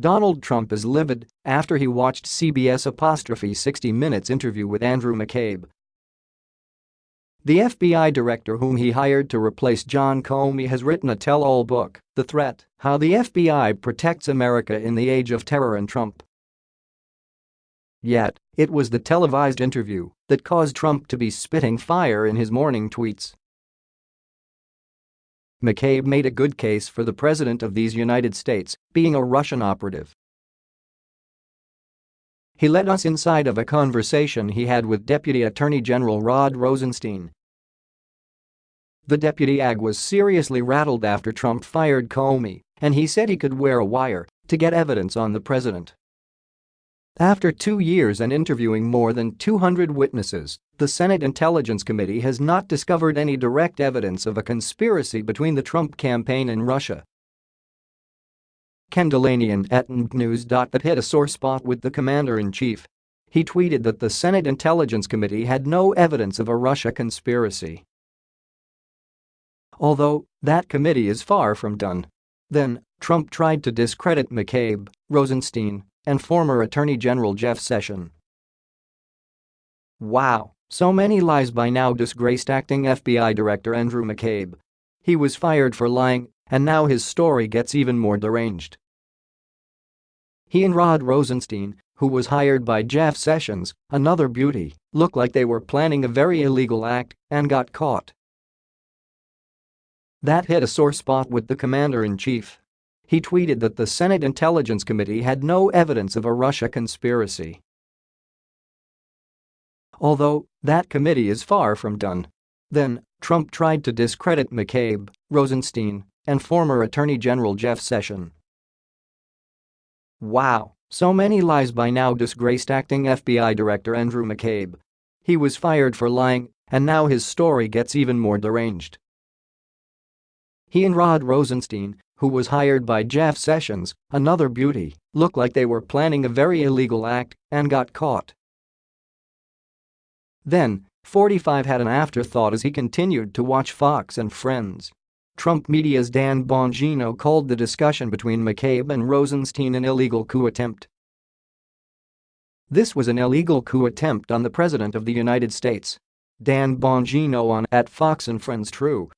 Donald Trump is livid after he watched CBS apostrophe 60 Minutes interview with Andrew McCabe. The FBI director whom he hired to replace John Comey has written a tell-all book, The Threat, How the FBI Protects America in the Age of Terror and Trump. Yet, it was the televised interview that caused Trump to be spitting fire in his morning tweets. McCabe made a good case for the President of these United States being a Russian operative. He led us inside of a conversation he had with Deputy Attorney General Rod Rosenstein. The deputy AG was seriously rattled after Trump fired Comey, and he said he could wear a wire to get evidence on the president. After two years and interviewing more than 200 witnesses, the Senate Intelligence Committee has not discovered any direct evidence of a conspiracy between the Trump campaign and Russia. Ken Dilanian at News.that hit a sore spot with the commander-in-chief. He tweeted that the Senate Intelligence Committee had no evidence of a Russia conspiracy. Although, that committee is far from done. Then, Trump tried to discredit McCabe, Rosenstein, and former Attorney General Jeff Sessions. Wow, so many lies by now disgraced acting FBI Director Andrew McCabe. He was fired for lying, and now his story gets even more deranged. He and Rod Rosenstein, who was hired by Jeff Sessions, another beauty, looked like they were planning a very illegal act and got caught. That hit a sore spot with the commander-in-chief. He tweeted that the Senate Intelligence Committee had no evidence of a Russia conspiracy. Although, that committee is far from done. Then, Trump tried to discredit McCabe, Rosenstein, and former Attorney General Jeff Sessions. Wow, so many lies by now disgraced acting FBI Director Andrew McCabe. He was fired for lying, and now his story gets even more deranged. He and Rod Rosenstein, who was hired by Jeff Sessions, another beauty, looked like they were planning a very illegal act and got caught. Then, 45 had an afterthought as he continued to watch Fox and Friends. Trump media's Dan Bongino called the discussion between McCabe and Rosenstein an illegal coup attempt. This was an illegal coup attempt on the President of the United States. Dan Bongino on at Fox and Friends True